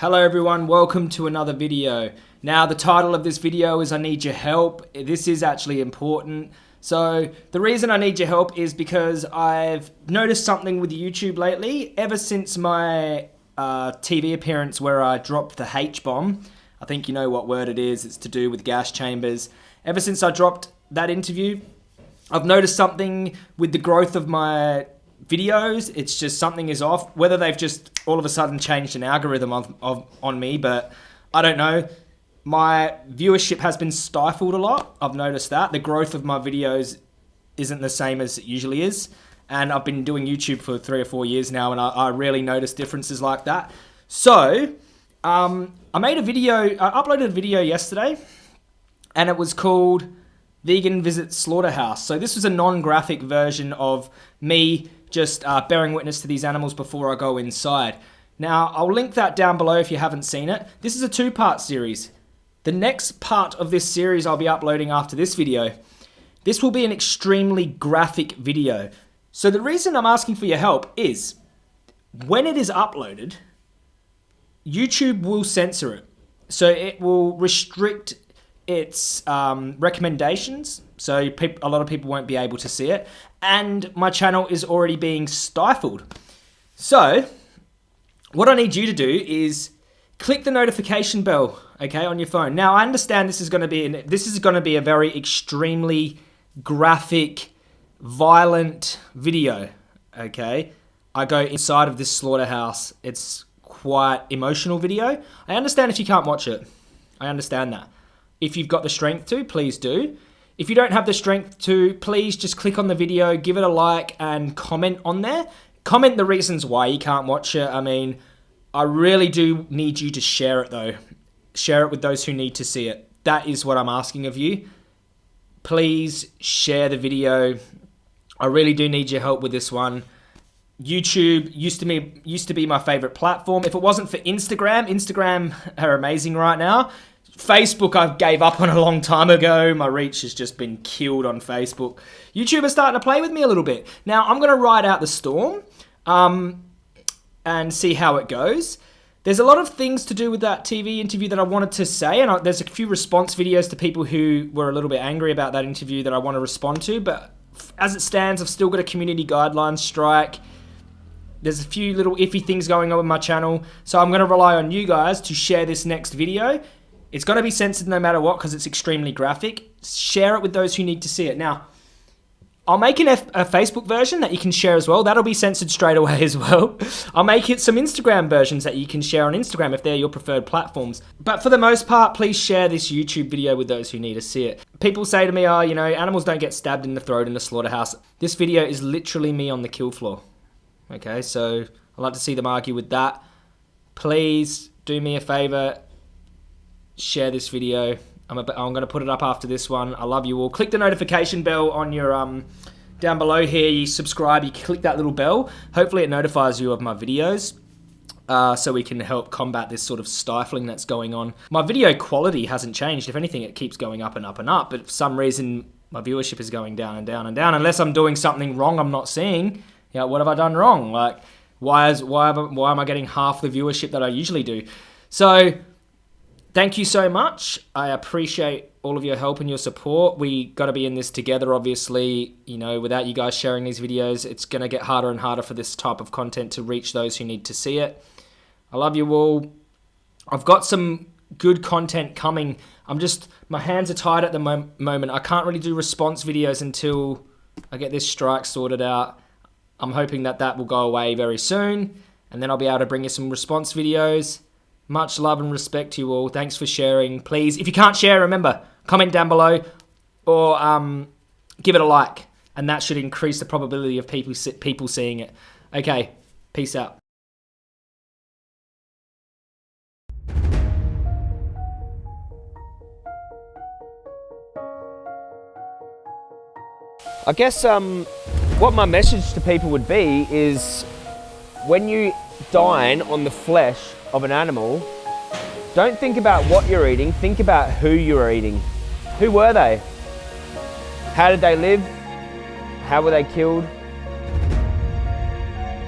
Hello everyone, welcome to another video. Now the title of this video is I need your help. This is actually important. So the reason I need your help is because I've noticed something with YouTube lately. Ever since my uh, TV appearance where I dropped the H-bomb, I think you know what word it is, it's to do with gas chambers. Ever since I dropped that interview, I've noticed something with the growth of my videos. It's just something is off. Whether they've just all of a sudden changed an algorithm of, of, on me, but I don't know. My viewership has been stifled a lot. I've noticed that. The growth of my videos isn't the same as it usually is. And I've been doing YouTube for three or four years now, and I, I rarely notice differences like that. So, um, I made a video, I uploaded a video yesterday, and it was called Vegan Visit Slaughterhouse. So, this was a non graphic version of me just uh, bearing witness to these animals before I go inside. Now, I'll link that down below if you haven't seen it. This is a two-part series. The next part of this series I'll be uploading after this video. This will be an extremely graphic video. So the reason I'm asking for your help is, when it is uploaded, YouTube will censor it. So it will restrict its um, recommendations, so a lot of people won't be able to see it, and my channel is already being stifled. So, what I need you to do is click the notification bell, okay, on your phone. Now, I understand this is going to be an, this is going to be a very extremely graphic, violent video, okay? I go inside of this slaughterhouse. It's quite emotional video. I understand if you can't watch it. I understand that. If you've got the strength to, please do. If you don't have the strength to, please just click on the video, give it a like, and comment on there. Comment the reasons why you can't watch it. I mean, I really do need you to share it though. Share it with those who need to see it. That is what I'm asking of you. Please share the video. I really do need your help with this one. YouTube used to be used to be my favorite platform. If it wasn't for Instagram, Instagram are amazing right now. Facebook I gave up on a long time ago. My reach has just been killed on Facebook. YouTube is starting to play with me a little bit. Now I'm going to ride out the storm um, and see how it goes. There's a lot of things to do with that TV interview that I wanted to say, and I, there's a few response videos to people who were a little bit angry about that interview that I want to respond to. But as it stands, I've still got a community guidelines strike. There's a few little iffy things going on with my channel, so I'm going to rely on you guys to share this next video it's got to be censored no matter what because it's extremely graphic. Share it with those who need to see it. Now, I'll make an F a Facebook version that you can share as well. That'll be censored straight away as well. I'll make it some Instagram versions that you can share on Instagram if they're your preferred platforms. But for the most part, please share this YouTube video with those who need to see it. People say to me, oh, you know, animals don't get stabbed in the throat in the slaughterhouse. This video is literally me on the kill floor. Okay, so I'd like to see them argue with that. Please do me a favor, share this video. I'm, I'm going to put it up after this one. I love you all. Click the notification bell on your um down below here. You subscribe. You click that little bell. Hopefully, it notifies you of my videos. Uh, so we can help combat this sort of stifling that's going on. My video quality hasn't changed. If anything, it keeps going up and up and up. But for some reason, my viewership is going down and down and down. Unless I'm doing something wrong, I'm not seeing. Yeah, what have I done wrong? Like, why is why why am I getting half the viewership that I usually do? So thank you so much. I appreciate all of your help and your support. We got to be in this together, obviously. You know, without you guys sharing these videos, it's going to get harder and harder for this type of content to reach those who need to see it. I love you all. I've got some good content coming. I'm just, my hands are tied at the mo moment. I can't really do response videos until I get this strike sorted out. I'm hoping that that will go away very soon. And then I'll be able to bring you some response videos. Much love and respect to you all. Thanks for sharing. Please, if you can't share, remember, comment down below or um, give it a like. And that should increase the probability of people, people seeing it. Okay, peace out. I guess um, what my message to people would be is when you dine on the flesh of an animal, don't think about what you're eating, think about who you're eating. Who were they? How did they live? How were they killed?